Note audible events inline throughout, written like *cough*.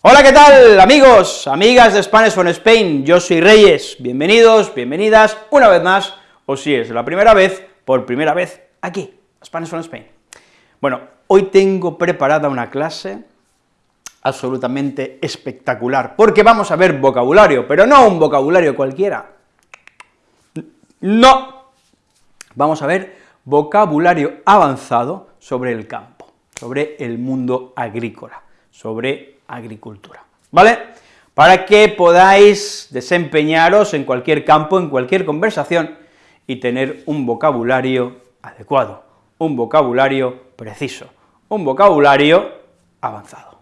Hola, ¿qué tal, amigos, amigas de Spanish from Spain? Yo soy Reyes, bienvenidos, bienvenidas, una vez más, o si es la primera vez, por primera vez, aquí, Spanish from Spain. Bueno, hoy tengo preparada una clase absolutamente espectacular, porque vamos a ver vocabulario, pero no un vocabulario cualquiera, no, vamos a ver vocabulario avanzado sobre el campo, sobre el mundo agrícola, sobre agricultura, ¿vale? Para que podáis desempeñaros en cualquier campo, en cualquier conversación, y tener un vocabulario adecuado, un vocabulario preciso, un vocabulario avanzado.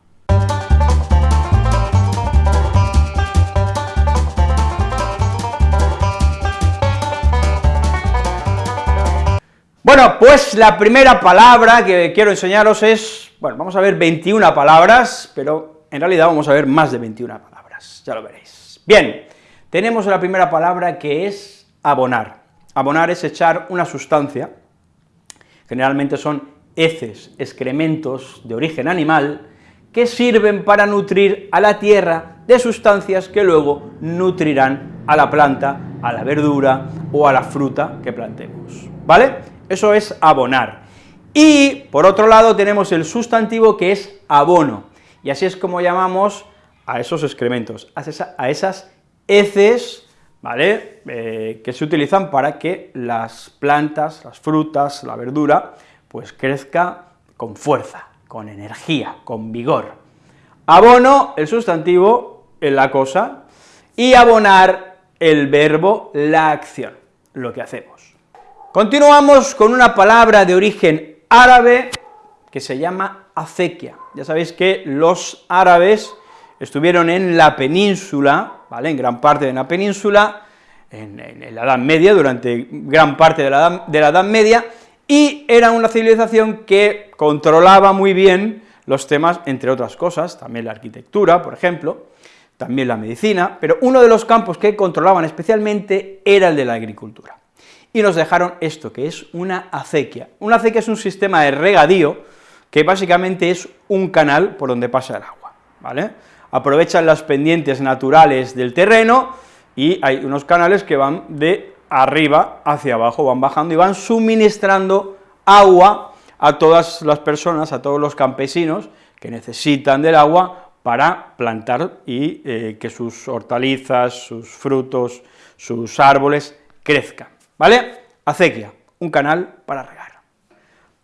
Bueno, pues la primera palabra que quiero enseñaros es, bueno, vamos a ver 21 palabras, pero en realidad vamos a ver más de 21 palabras, ya lo veréis. Bien, tenemos la primera palabra que es abonar. Abonar es echar una sustancia, generalmente son heces, excrementos de origen animal, que sirven para nutrir a la tierra de sustancias que luego nutrirán a la planta, a la verdura o a la fruta que plantemos, ¿vale? Eso es abonar. Y, por otro lado, tenemos el sustantivo que es abono, y así es como llamamos a esos excrementos, a, esas heces, ¿vale?, eh, que se utilizan para que las plantas, las frutas, la verdura, pues crezca con fuerza, con energía, con vigor. Abono, el sustantivo, la cosa, y abonar, el verbo, la acción, lo que hacemos. Continuamos con una palabra de origen árabe que se llama acequia. Ya sabéis que los árabes estuvieron en la península, ¿vale?, en gran parte de la península, en, la Edad Media, durante gran parte de la, de la Edad Media, y era una civilización que controlaba muy bien los temas, entre otras cosas, también la arquitectura, por ejemplo, también la medicina, pero uno de los campos que controlaban especialmente era el de la agricultura. Y nos dejaron esto, que es una acequia. Una acequia es un sistema de regadío que básicamente es un canal por donde pasa el agua, ¿vale? Aprovechan las pendientes naturales del terreno y hay unos canales que van de arriba hacia abajo, van bajando y van suministrando agua a todas las personas, a todos los campesinos que necesitan del agua para plantar y eh, que sus hortalizas, sus frutos, sus árboles crezcan, ¿vale? Acequia, un canal para regar.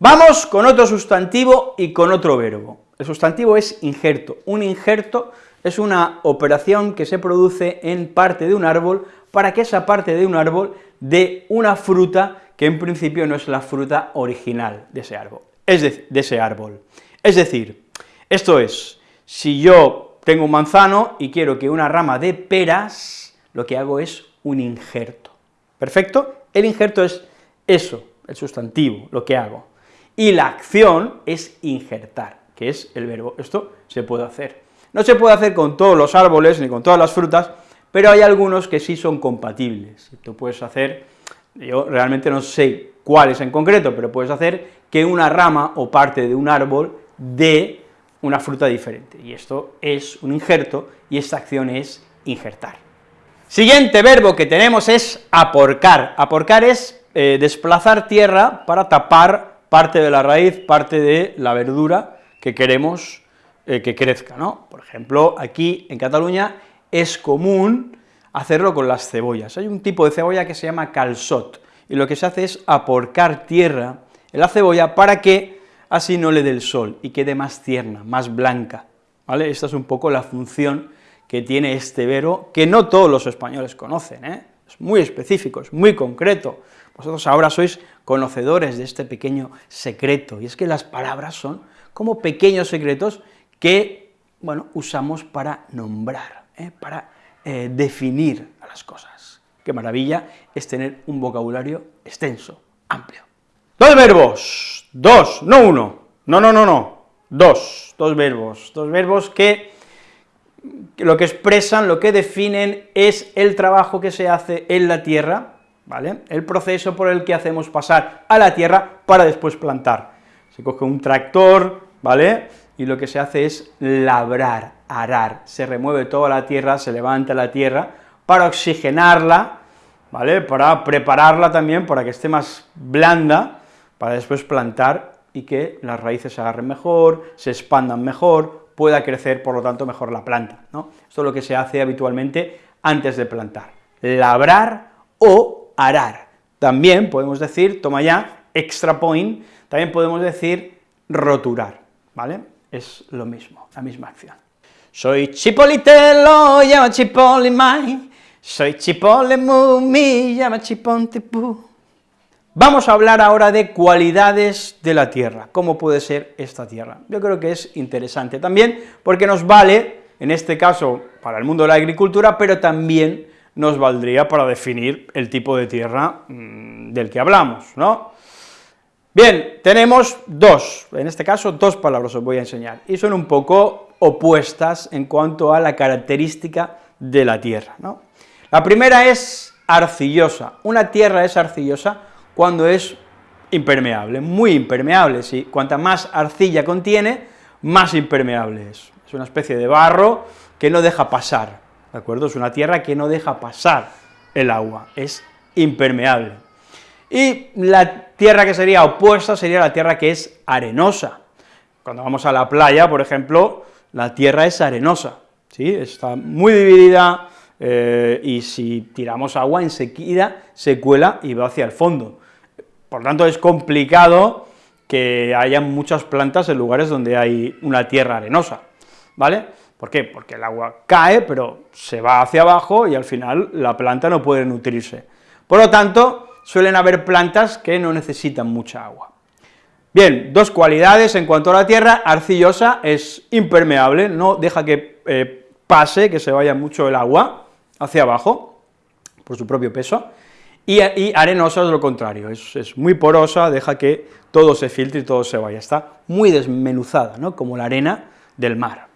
Vamos con otro sustantivo y con otro verbo. El sustantivo es injerto. Un injerto es una operación que se produce en parte de un árbol para que esa parte de un árbol dé una fruta que en principio no es la fruta original de ese árbol. Es de, de ese árbol. Es decir, esto es, si yo tengo un manzano y quiero que una rama de peras, lo que hago es un injerto. ¿Perfecto? El injerto es eso, el sustantivo, lo que hago y la acción es injertar, que es el verbo. Esto se puede hacer. No se puede hacer con todos los árboles ni con todas las frutas, pero hay algunos que sí son compatibles. Tú puedes hacer, yo realmente no sé cuáles en concreto, pero puedes hacer que una rama o parte de un árbol dé una fruta diferente, y esto es un injerto, y esta acción es injertar. Siguiente verbo que tenemos es aporcar. Aporcar es eh, desplazar tierra para tapar parte de la raíz, parte de la verdura que queremos eh, que crezca, ¿no? Por ejemplo, aquí en Cataluña es común hacerlo con las cebollas. Hay un tipo de cebolla que se llama calzot, y lo que se hace es aporcar tierra en la cebolla para que así no le dé el sol y quede más tierna, más blanca, ¿vale? Esta es un poco la función que tiene este verbo, que no todos los españoles conocen, ¿eh? es muy específico, es muy concreto, vosotros ahora sois conocedores de este pequeño secreto, y es que las palabras son como pequeños secretos que, bueno, usamos para nombrar, ¿eh? para eh, definir a las cosas. Qué maravilla es tener un vocabulario extenso, amplio. Dos verbos, dos, no uno, no, no, no, no, dos, dos verbos, dos verbos que lo que expresan, lo que definen es el trabajo que se hace en la tierra, ¿vale? El proceso por el que hacemos pasar a la tierra para después plantar. Se coge un tractor, ¿vale?, y lo que se hace es labrar, arar, se remueve toda la tierra, se levanta la tierra para oxigenarla, ¿vale?, para prepararla también para que esté más blanda, para después plantar y que las raíces se agarren mejor, se expandan mejor, pueda crecer, por lo tanto, mejor la planta, ¿no? Esto es lo que se hace habitualmente antes de plantar, labrar o arar. También podemos decir, toma ya, extra point, también podemos decir roturar, ¿vale? Es lo mismo, la misma acción. Soy Chipolitelo, llama Chipoli mai, soy Chipole mi, llama Chiponte Vamos a hablar ahora de cualidades de la tierra, cómo puede ser esta tierra. Yo creo que es interesante también, porque nos vale, en este caso, para el mundo de la agricultura, pero también nos valdría para definir el tipo de tierra mm, del que hablamos, ¿no? Bien, tenemos dos, en este caso dos palabras os voy a enseñar, y son un poco opuestas en cuanto a la característica de la tierra. La primera es arcillosa, una tierra es arcillosa cuando es impermeable, muy impermeable, si cuanta más arcilla contiene, más impermeable es, es una especie de barro que no deja pasar, ¿de acuerdo? Es una tierra que no deja pasar el agua, es impermeable. Y la tierra que sería opuesta sería la tierra que es arenosa. Cuando vamos a la playa, por ejemplo, la tierra es arenosa, ¿sí? Está muy dividida, eh, y si tiramos agua enseguida se cuela y va hacia el fondo. Por tanto, es complicado que haya muchas plantas en lugares donde hay una tierra arenosa, ¿vale? ¿Por qué? Porque el agua cae, pero se va hacia abajo y al final la planta no puede nutrirse. Por lo tanto, suelen haber plantas que no necesitan mucha agua. Bien, dos cualidades en cuanto a la tierra, arcillosa es impermeable, no deja que eh, pase, que se vaya mucho el agua hacia abajo, por su propio peso, y, arenosa es lo contrario, es, es, muy porosa, deja que todo se filtre y todo se vaya, está muy desmenuzada, ¿no?, como la arena del mar.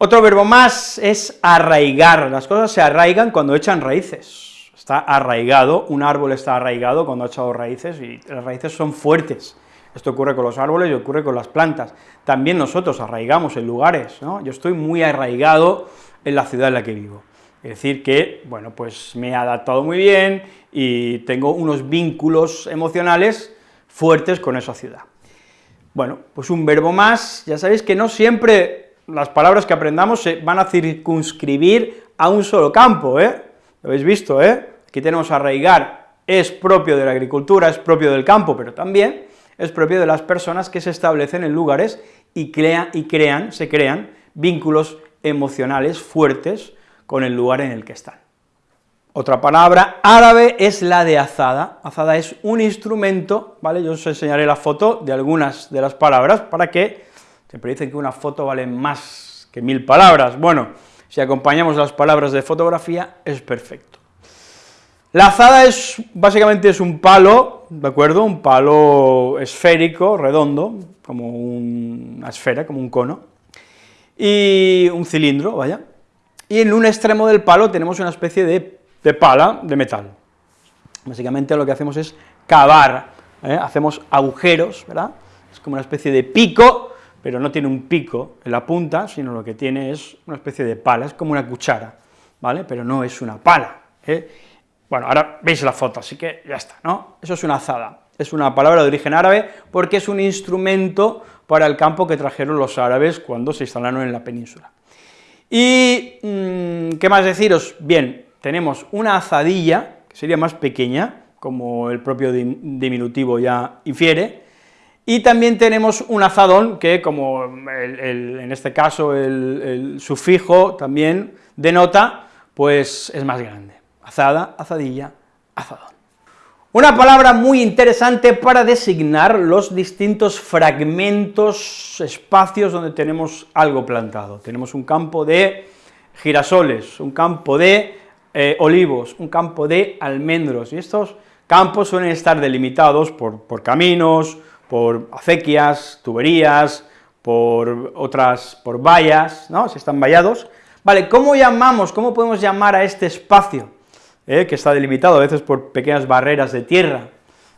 Otro verbo más es arraigar, las cosas se arraigan cuando echan raíces, está arraigado, un árbol está arraigado cuando ha echado raíces, y las raíces son fuertes. Esto ocurre con los árboles y ocurre con las plantas. También nosotros arraigamos en lugares, ¿no? Yo estoy muy arraigado en la ciudad en la que vivo. Es decir que, bueno, pues me he adaptado muy bien y tengo unos vínculos emocionales fuertes con esa ciudad. Bueno, pues un verbo más, ya sabéis que no siempre las palabras que aprendamos se van a circunscribir a un solo campo, ¿eh? Lo habéis visto, ¿eh? Aquí tenemos arraigar, es propio de la agricultura, es propio del campo, pero también es propio de las personas que se establecen en lugares y, y crean, se crean vínculos emocionales fuertes con el lugar en el que están. Otra palabra árabe es la de azada. Azada es un instrumento, ¿vale? Yo os enseñaré la foto de algunas de las palabras para que, siempre dicen que una foto vale más que mil palabras, bueno, si acompañamos las palabras de fotografía es perfecto. La azada es, básicamente es un palo, ¿de acuerdo?, un palo esférico, redondo, como una esfera, como un cono, y un cilindro, vaya, y en un extremo del palo tenemos una especie de, pala de metal. Básicamente lo que hacemos es cavar, ¿eh? hacemos agujeros, ¿verdad?, es como una especie de pico, pero no tiene un pico en la punta, sino lo que tiene es una especie de pala, es como una cuchara, ¿vale?, pero no es una pala, ¿eh? Bueno, ahora veis la foto, así que ya está, ¿no? Eso es una azada, es una palabra de origen árabe porque es un instrumento para el campo que trajeron los árabes cuando se instalaron en la península. Y, mm, ¿qué más deciros? Bien, tenemos una azadilla, que sería más pequeña, como el propio diminutivo ya infiere, y también tenemos un azadón, que como en este caso el sufijo también denota, pues es más grande azada, azadilla, azadón. Una palabra muy interesante para designar los distintos fragmentos, espacios donde tenemos algo plantado. Tenemos un campo de girasoles, un campo de eh, olivos, un campo de almendros, y estos campos suelen estar delimitados por, por caminos, por acequias, tuberías, por otras, por vallas, ¿no?, si están vallados. Vale, ¿cómo llamamos, cómo podemos llamar a este espacio? ¿eh? que está delimitado a veces por pequeñas barreras de tierra,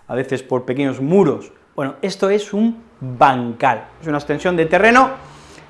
a veces por pequeños muros. Bueno, esto es un bancal, es una extensión de terreno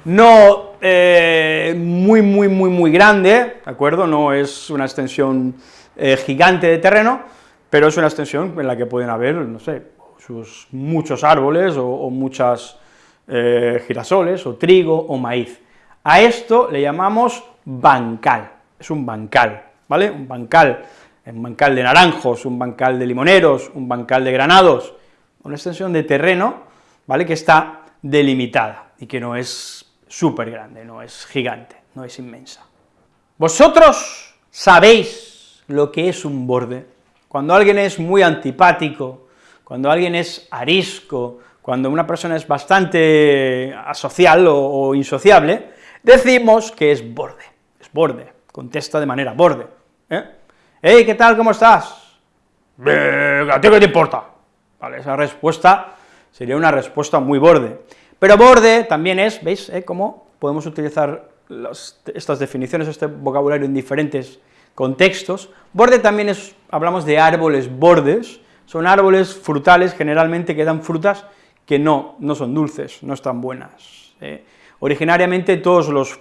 no eh, muy, muy, muy, muy grande, ¿de acuerdo? No es una extensión eh, gigante de terreno, pero es una extensión en la que pueden haber, no sé, sus muchos árboles o, muchas eh, girasoles, o trigo, o maíz. A esto le llamamos bancal, es un bancal, ¿vale? Un bancal, un bancal de naranjos, un bancal de limoneros, un bancal de granados, una extensión de terreno, ¿vale?, que está delimitada y que no es súper grande, no es gigante, no es inmensa. ¿Vosotros sabéis lo que es un borde? Cuando alguien es muy antipático, cuando alguien es arisco, cuando una persona es bastante asocial o, insociable, decimos que es borde, es borde, contesta de manera borde. ¿eh? Hey, ¿qué tal, cómo estás? ¿A ti qué te importa? Vale, esa respuesta sería una respuesta muy borde. Pero borde también es, ¿veis?, eh, cómo podemos utilizar estas definiciones, este vocabulario en diferentes contextos. Borde también es, hablamos de árboles bordes, son árboles frutales generalmente que dan frutas que no, no son dulces, no están buenas. Eh. Originariamente todos los,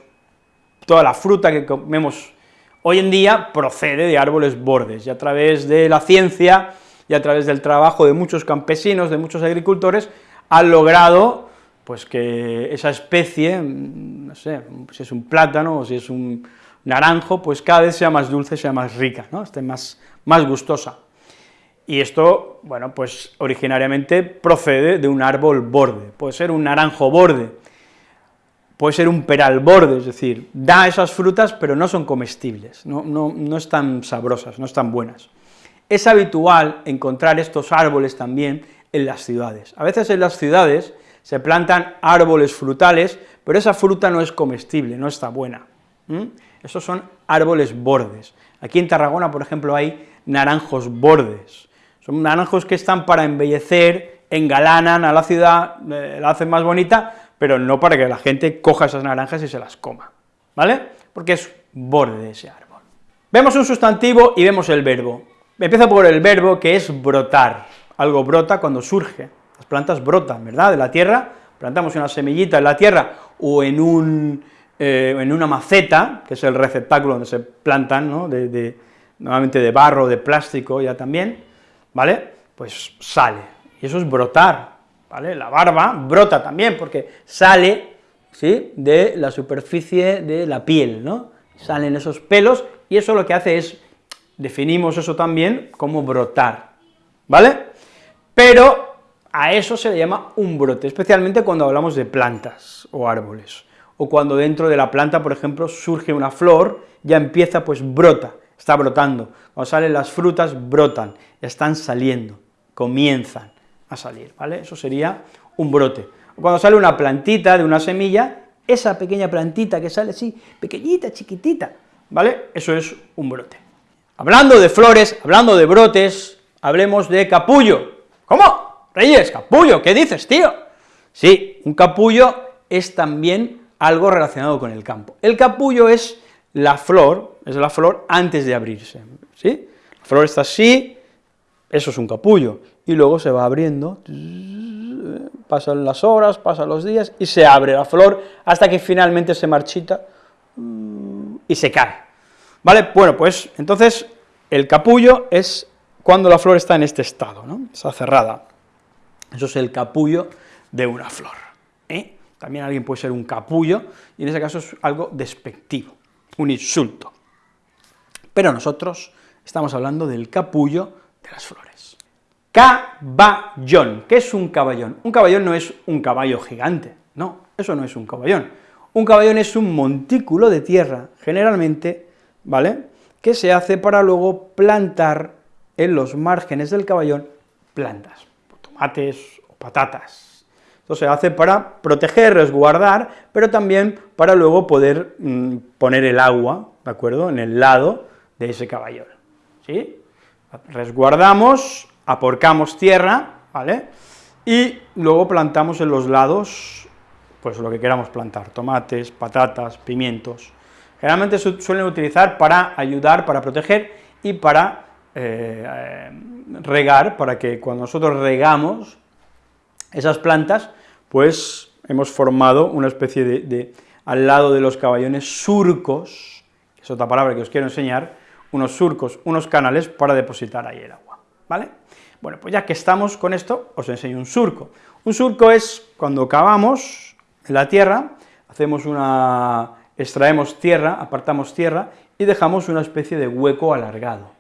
toda la fruta que comemos hoy en día procede de árboles bordes, y a través de la ciencia y a través del trabajo de muchos campesinos, de muchos agricultores, han logrado pues que esa especie, no sé, si es un plátano o si es un naranjo, pues cada vez sea más dulce, sea más rica, ¿no?, esté más, más gustosa. Y esto, bueno, pues originariamente procede de un árbol borde, puede ser un naranjo borde, puede ser un peral borde, es decir, da esas frutas, pero no son comestibles, no, no, no están sabrosas, no están buenas. Es habitual encontrar estos árboles también en las ciudades. A veces en las ciudades se plantan árboles frutales, pero esa fruta no es comestible, no está buena. Esos son árboles bordes. Aquí en Tarragona, por ejemplo, hay naranjos bordes. Son naranjos que están para embellecer, engalanan a la ciudad, eh, la hacen más bonita, pero no para que la gente coja esas naranjas y se las coma, ¿vale? Porque es borde de ese árbol. Vemos un sustantivo y vemos el verbo. Empiezo por el verbo que es brotar, algo brota cuando surge, las plantas brotan, ¿verdad?, de la tierra, plantamos una semillita en la tierra o en, un, eh, en una maceta, que es el receptáculo donde se plantan, ¿no?, de, normalmente de barro, de plástico ya también, ¿vale?, pues sale, y eso es brotar, ¿vale?, la barba brota también, porque sale, ¿sí?, de la superficie de la piel, ¿no?, salen esos pelos, y eso lo que hace es definimos eso también como brotar, ¿vale? Pero a eso se le llama un brote, especialmente cuando hablamos de plantas o árboles, o cuando dentro de la planta, por ejemplo, surge una flor, ya empieza, pues brota, está brotando, cuando salen las frutas, brotan, están saliendo, comienzan a salir, ¿vale? Eso sería un brote. Cuando sale una plantita de una semilla, esa pequeña plantita que sale así, pequeñita, chiquitita, ¿vale? Eso es un brote. Hablando de flores, hablando de brotes, hablemos de capullo. ¿Cómo? Reyes, capullo, ¿qué dices, tío? Sí, un capullo es también algo relacionado con el campo. El capullo es la flor, es la flor antes de abrirse, ¿sí? La flor está así, eso es un capullo, y luego se va abriendo, pasan las horas, pasan los días, y se abre la flor hasta que finalmente se marchita y se cae. ¿Vale? Bueno, pues entonces el capullo es cuando la flor está en este estado, ¿no? Está cerrada. Eso es el capullo de una flor. ¿eh? También alguien puede ser un capullo, y en ese caso es algo despectivo, un insulto. Pero nosotros estamos hablando del capullo de las flores. Caballón. ¿Qué es un caballón? Un caballón no es un caballo gigante, no, eso no es un caballón. Un caballón es un montículo de tierra, generalmente ¿vale?, que se hace para luego plantar en los márgenes del caballón plantas, tomates o patatas. Esto se hace para proteger, resguardar, pero también para luego poder mm, poner el agua, ¿de acuerdo?, en el lado de ese caballón, ¿sí? Resguardamos, aporcamos tierra, ¿vale?, y luego plantamos en los lados, pues lo que queramos plantar, tomates, patatas, pimientos, Generalmente se suelen utilizar para ayudar, para proteger y para eh, eh, regar, para que cuando nosotros regamos esas plantas, pues hemos formado una especie de, al lado de los caballones, surcos, que es otra palabra que os quiero enseñar, unos surcos, unos canales para depositar ahí el agua, ¿vale? Bueno, pues ya que estamos con esto, os enseño un surco. Un surco es cuando cavamos en la tierra, hacemos una, extraemos tierra, apartamos tierra, y dejamos una especie de hueco alargado,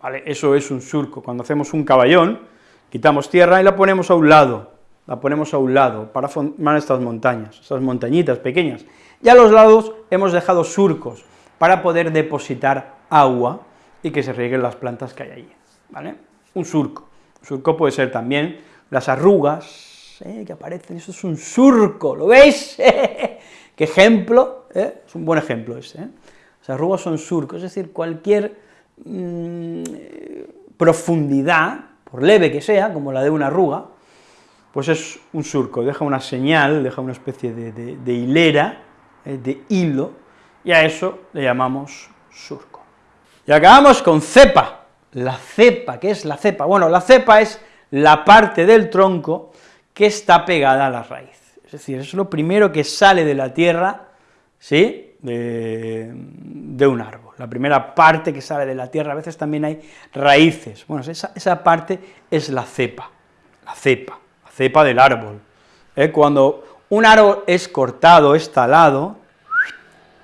¿vale? Eso es un surco, cuando hacemos un caballón, quitamos tierra y la ponemos a un lado, la ponemos a un lado, para formar estas montañas, estas montañitas pequeñas, y a los lados hemos dejado surcos, para poder depositar agua y que se rieguen las plantas que hay allí, ¿vale? Un surco, un surco puede ser también las arrugas, ¿eh? que aparecen, eso es un surco, ¿lo veis? *laughs* ¿Qué ejemplo? ¿eh? Es un buen ejemplo este, ¿eh? Las arrugas son surcos, es decir, cualquier mm, profundidad, por leve que sea, como la de una arruga, pues es un surco, deja una señal, deja una especie de, hilera, eh, de hilo, y a eso le llamamos surco. Y acabamos con cepa, la cepa, ¿qué es la cepa? Bueno, la cepa es la parte del tronco que está pegada a la raíz, es decir, es lo primero que sale de la tierra, ¿sí?, de, un árbol. La primera parte que sale de la tierra, a veces también hay raíces, bueno, esa, esa parte es la cepa, la cepa, cepa del árbol. ¿eh? Cuando un árbol es cortado, es talado,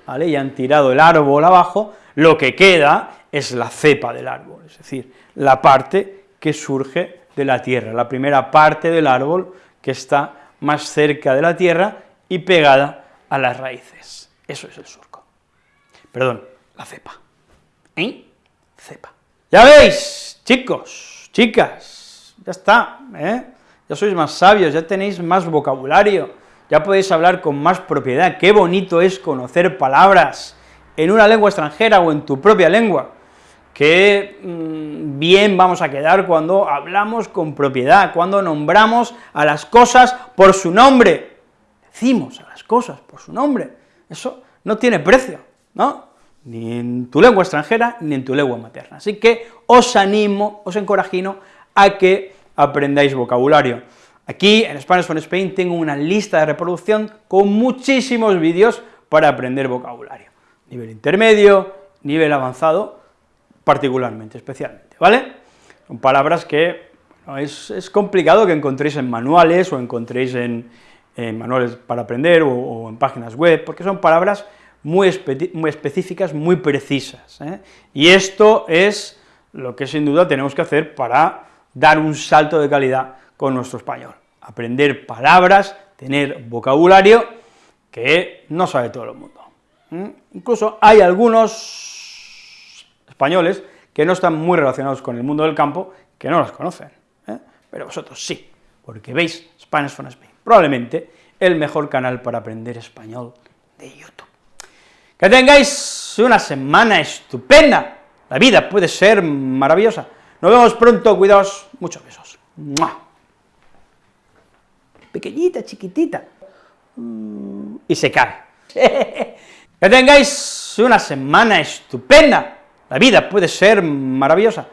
¿vale? y han tirado el árbol abajo, lo que queda es la cepa del árbol, es decir, la parte que surge de la tierra, la primera parte del árbol que está más cerca de la tierra y pegada a las raíces. Eso es el surco. Perdón, la cepa. ¿Eh? Cepa. Ya veis, chicos, chicas, ya está, ¿eh? Ya sois más sabios, ya tenéis más vocabulario, ya podéis hablar con más propiedad. Qué bonito es conocer palabras en una lengua extranjera o en tu propia lengua. Qué mm, bien vamos a quedar cuando hablamos con propiedad, cuando nombramos a las cosas por su nombre. Decimos a las cosas por su nombre. Eso no tiene precio, ¿no? Ni en tu lengua extranjera, ni en tu lengua materna. Así que os animo, os encorajino a que aprendáis vocabulario. Aquí, en Spanish from Spain, tengo una lista de reproducción con muchísimos vídeos para aprender vocabulario. Nivel intermedio, nivel avanzado, particularmente, especialmente, ¿vale? Son palabras que es, complicado que encontréis en manuales o encontréis en, manuales para aprender o, en páginas web, porque son palabras muy, muy específicas, muy precisas, ¿eh? y esto es lo que sin duda tenemos que hacer para dar un salto de calidad con nuestro español, aprender palabras, tener vocabulario que no sabe todo el mundo. ¿eh? Incluso hay algunos españoles que no están muy relacionados con el mundo del campo, que no las conocen, ¿eh? pero vosotros sí, porque veis Spanish from Spain probablemente el mejor canal para aprender español de YouTube. Que tengáis una semana estupenda, la vida puede ser maravillosa. Nos vemos pronto, cuidaos, muchos besos. Pequeñita, chiquitita, y se cae. *laughs* que tengáis una semana estupenda, la vida puede ser maravillosa.